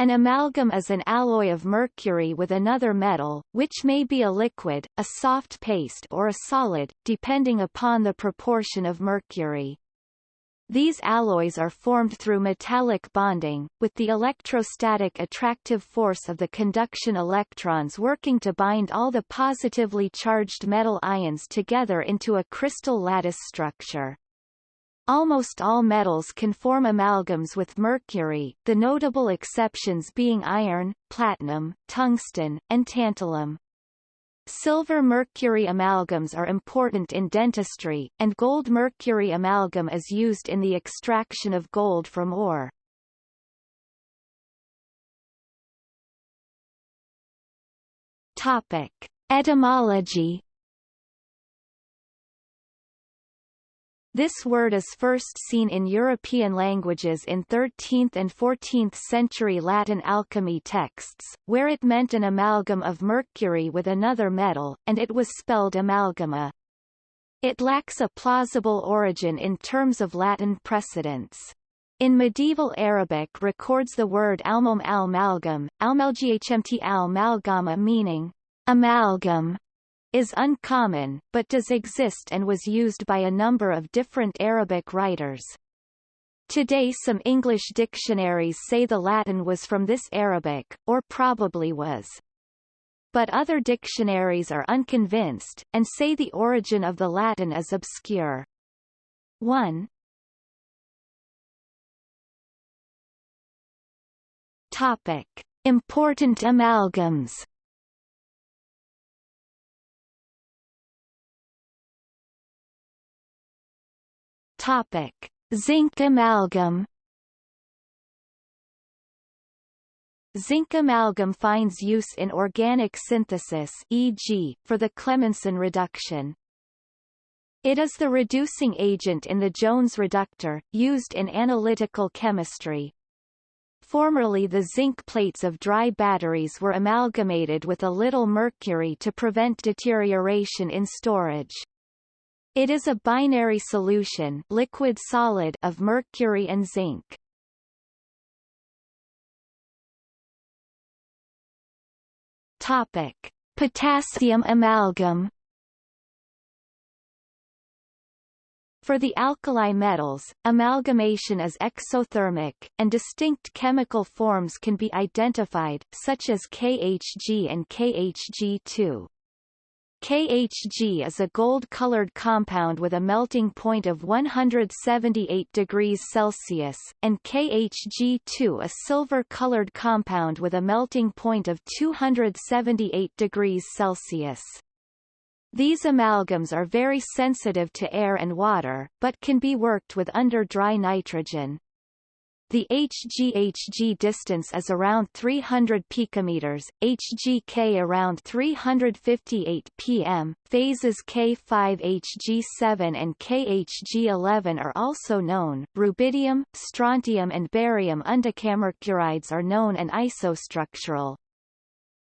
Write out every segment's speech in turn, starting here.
An amalgam is an alloy of mercury with another metal, which may be a liquid, a soft paste or a solid, depending upon the proportion of mercury. These alloys are formed through metallic bonding, with the electrostatic attractive force of the conduction electrons working to bind all the positively charged metal ions together into a crystal lattice structure. Almost all metals can form amalgams with mercury, the notable exceptions being iron, platinum, tungsten, and tantalum. Silver-mercury amalgams are important in dentistry, and gold-mercury amalgam is used in the extraction of gold from ore. Topic. Etymology This word is first seen in European languages in 13th and 14th century Latin alchemy texts, where it meant an amalgam of mercury with another metal, and it was spelled amalgama. It lacks a plausible origin in terms of Latin precedents. In medieval Arabic records the word almum al-malgam, almalghmt al-malgama meaning amalgam, is uncommon, but does exist and was used by a number of different Arabic writers. Today some English dictionaries say the Latin was from this Arabic, or probably was. But other dictionaries are unconvinced, and say the origin of the Latin is obscure. 1. Topic. Important amalgams Topic: Zinc amalgam. Zinc amalgam finds use in organic synthesis e.g., for the Clemmensen reduction. It is the reducing agent in the Jones reductor, used in analytical chemistry. Formerly the zinc plates of dry batteries were amalgamated with a little mercury to prevent deterioration in storage. It is a binary solution liquid-solid of mercury and zinc. Topic: Potassium amalgam. For the alkali metals, amalgamation is exothermic, and distinct chemical forms can be identified, such as KHG and KHG2. KHG is a gold-colored compound with a melting point of 178 degrees Celsius, and KHG2 a silver-colored compound with a melting point of 278 degrees Celsius. These amalgams are very sensitive to air and water, but can be worked with under dry nitrogen. The HGHG distance is around 300 picometers, HGK around 358 pm. Phases K5HG7 and KHG11 are also known. Rubidium, strontium and barium undecamercurides are known and isostructural.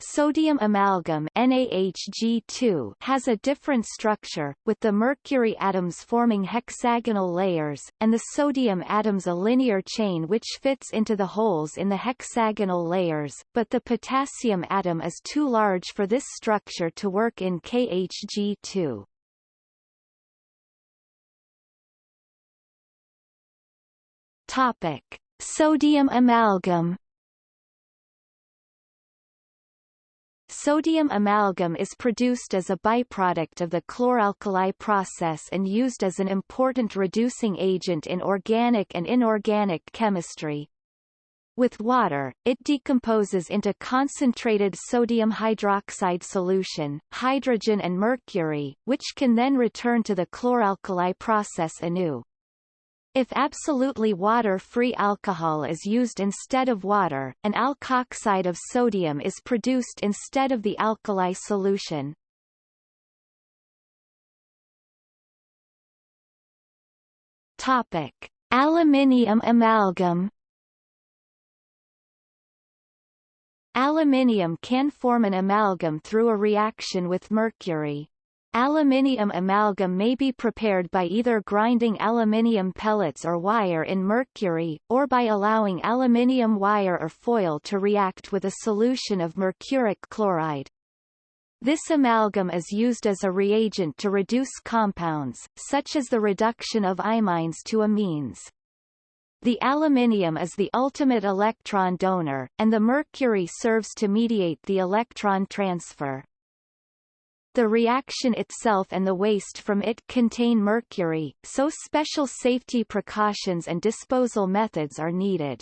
Sodium amalgam NaHG2 has a different structure, with the mercury atoms forming hexagonal layers, and the sodium atoms a linear chain which fits into the holes in the hexagonal layers, but the potassium atom is too large for this structure to work in KHG2. Topic. Sodium amalgam Sodium amalgam is produced as a byproduct of the chloralkali process and used as an important reducing agent in organic and inorganic chemistry. With water, it decomposes into concentrated sodium hydroxide solution, hydrogen and mercury, which can then return to the chloralkali process anew. If absolutely water-free alcohol is used instead of water, an alkoxide of sodium is produced instead of the alkali solution. Topic: Aluminium amalgam. Aluminium can form an amalgam through a reaction with mercury. Aluminium amalgam may be prepared by either grinding aluminium pellets or wire in mercury, or by allowing aluminium wire or foil to react with a solution of mercuric chloride. This amalgam is used as a reagent to reduce compounds, such as the reduction of imines to amines. The aluminium is the ultimate electron donor, and the mercury serves to mediate the electron transfer. The reaction itself and the waste from it contain mercury, so special safety precautions and disposal methods are needed.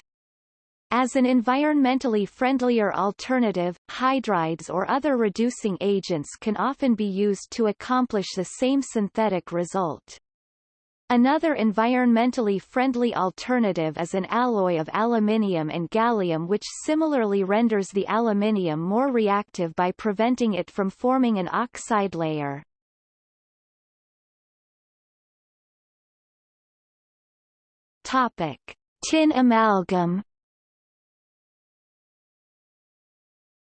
As an environmentally friendlier alternative, hydrides or other reducing agents can often be used to accomplish the same synthetic result. Another environmentally friendly alternative is an alloy of aluminium and gallium which similarly renders the aluminium more reactive by preventing it from forming an oxide layer. Topic. Tin amalgam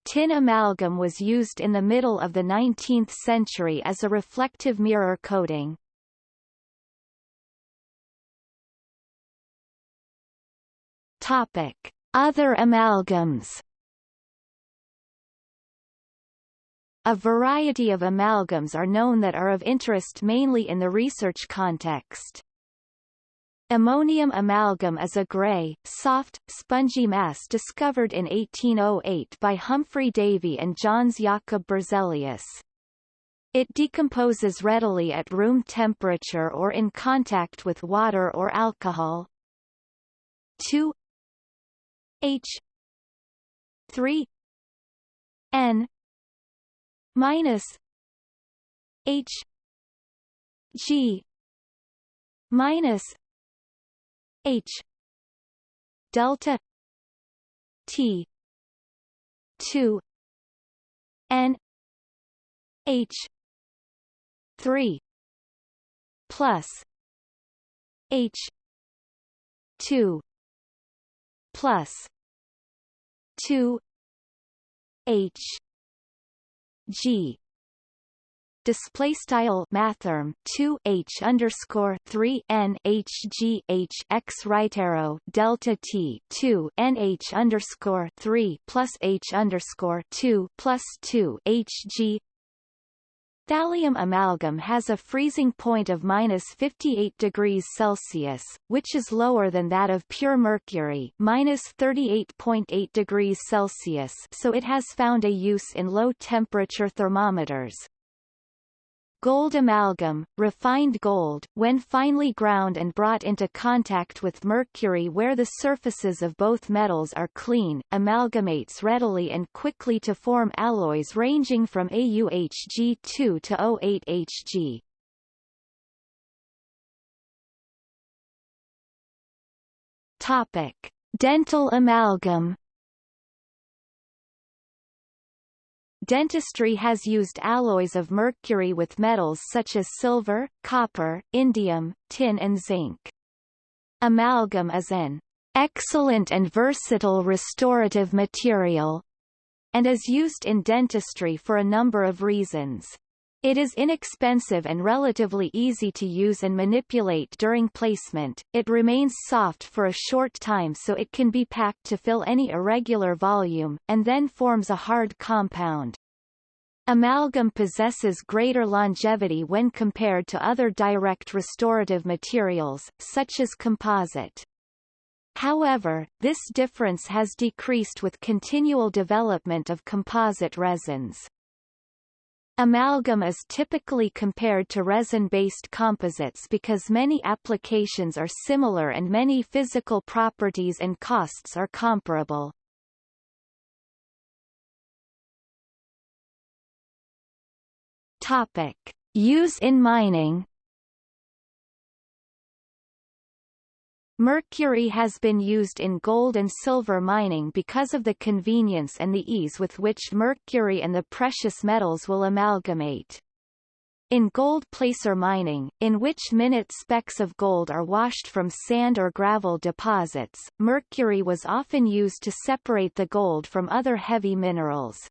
Tin amalgam was used in the middle of the 19th century as a reflective mirror coating. Topic: Other amalgams. A variety of amalgams are known that are of interest mainly in the research context. Ammonium amalgam is a gray, soft, spongy mass discovered in 1808 by Humphry Davy and Jöns Jakob Berzelius. It decomposes readily at room temperature or in contact with water or alcohol. 2 H. three. N. minus H. G. minus H. Delta T. two. N. H. three. Plus H. two plus 2 h g. Display style mathrm 2 h underscore 3 n h g h x right arrow delta t 2 n h underscore 3 plus h underscore 2 plus 2 h g Thallium amalgam has a freezing point of minus 58 degrees Celsius, which is lower than that of pure mercury minus 38.8 degrees Celsius so it has found a use in low-temperature thermometers. Gold amalgam, refined gold, when finely ground and brought into contact with mercury where the surfaces of both metals are clean, amalgamates readily and quickly to form alloys ranging from AuHG2 to O8Hg. Topic: Dental amalgam Dentistry has used alloys of mercury with metals such as silver, copper, indium, tin and zinc. Amalgam is an excellent and versatile restorative material and is used in dentistry for a number of reasons. It is inexpensive and relatively easy to use and manipulate during placement. It remains soft for a short time so it can be packed to fill any irregular volume, and then forms a hard compound. Amalgam possesses greater longevity when compared to other direct restorative materials, such as composite. However, this difference has decreased with continual development of composite resins. Amalgam is typically compared to resin-based composites because many applications are similar and many physical properties and costs are comparable. Topic. Use in mining Mercury has been used in gold and silver mining because of the convenience and the ease with which mercury and the precious metals will amalgamate. In gold placer mining, in which minute specks of gold are washed from sand or gravel deposits, mercury was often used to separate the gold from other heavy minerals.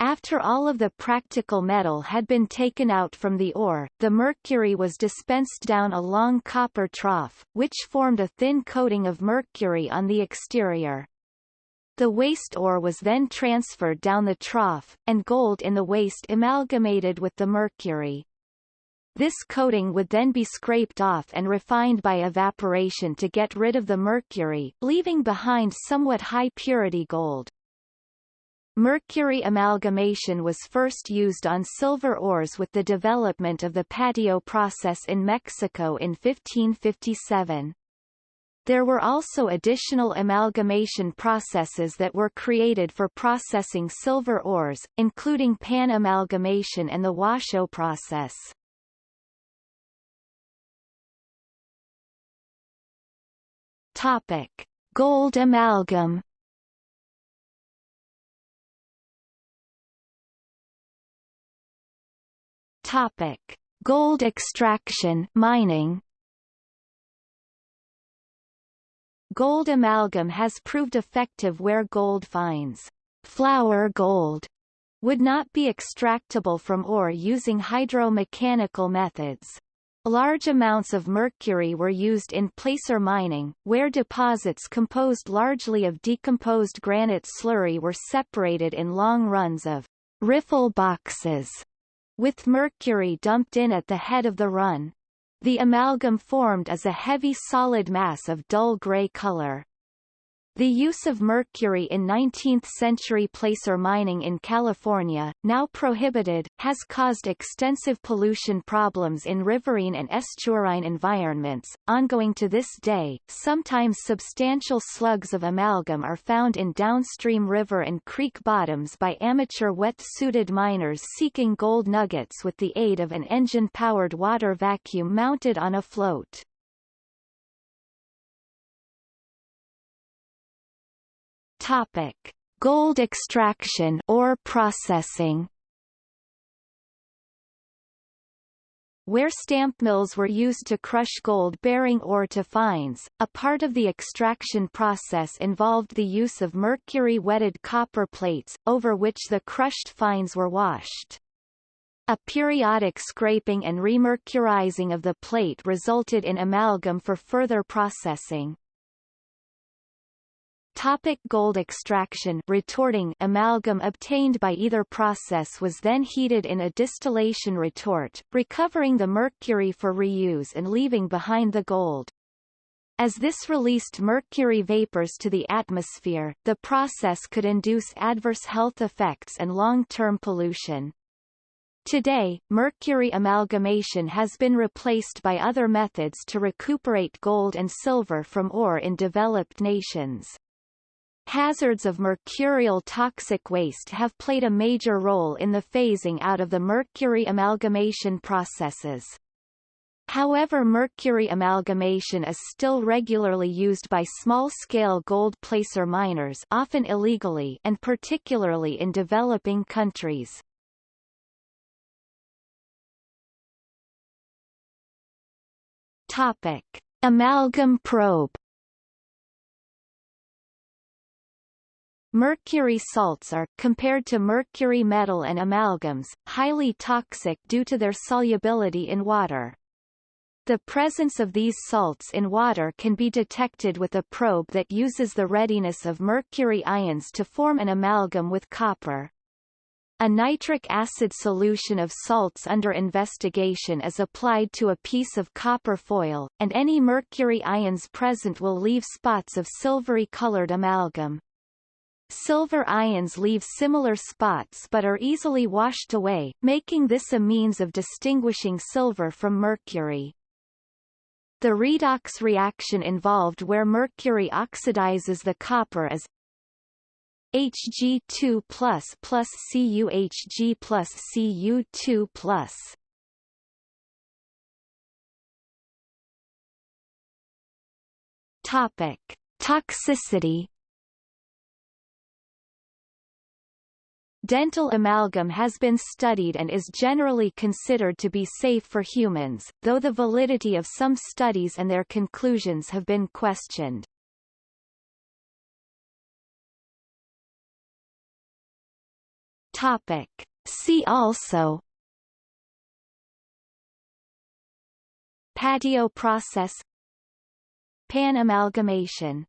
After all of the practical metal had been taken out from the ore, the mercury was dispensed down a long copper trough, which formed a thin coating of mercury on the exterior. The waste ore was then transferred down the trough, and gold in the waste amalgamated with the mercury. This coating would then be scraped off and refined by evaporation to get rid of the mercury, leaving behind somewhat high purity gold. Mercury amalgamation was first used on silver ores with the development of the patio process in Mexico in 1557. There were also additional amalgamation processes that were created for processing silver ores, including pan amalgamation and the Washoe process. Topic: Gold amalgam Topic: Gold extraction mining. Gold amalgam has proved effective where gold finds flour gold would not be extractable from ore using hydromechanical methods. Large amounts of mercury were used in placer mining, where deposits composed largely of decomposed granite slurry were separated in long runs of riffle boxes with mercury dumped in at the head of the run. The amalgam formed is a heavy solid mass of dull gray color. The use of mercury in 19th-century placer mining in California, now prohibited, has caused extensive pollution problems in riverine and estuarine environments. Ongoing to this day, sometimes substantial slugs of amalgam are found in downstream river and creek bottoms by amateur wet-suited miners seeking gold nuggets with the aid of an engine-powered water vacuum mounted on a float. Topic: Gold extraction or processing. Where stamp mills were used to crush gold-bearing ore to fines, a part of the extraction process involved the use of mercury-wetted copper plates, over which the crushed fines were washed. A periodic scraping and remercurizing of the plate resulted in amalgam for further processing. Topic gold extraction retorting amalgam obtained by either process was then heated in a distillation retort, recovering the mercury for reuse and leaving behind the gold. As this released mercury vapors to the atmosphere, the process could induce adverse health effects and long-term pollution. Today, mercury amalgamation has been replaced by other methods to recuperate gold and silver from ore in developed nations. Hazards of mercurial toxic waste have played a major role in the phasing out of the mercury amalgamation processes. However mercury amalgamation is still regularly used by small-scale gold placer miners often illegally and particularly in developing countries. Topic. Amalgam probe Mercury salts are, compared to mercury metal and amalgams, highly toxic due to their solubility in water. The presence of these salts in water can be detected with a probe that uses the readiness of mercury ions to form an amalgam with copper. A nitric acid solution of salts under investigation is applied to a piece of copper foil, and any mercury ions present will leave spots of silvery-colored amalgam. Silver ions leave similar spots but are easily washed away, making this a means of distinguishing silver from mercury. The redox reaction involved where mercury oxidizes the copper is Hg2 plus plus CuHg plus Cu2 plus. Topic: Toxicity Dental amalgam has been studied and is generally considered to be safe for humans, though the validity of some studies and their conclusions have been questioned. Topic. See also Patio process Pan amalgamation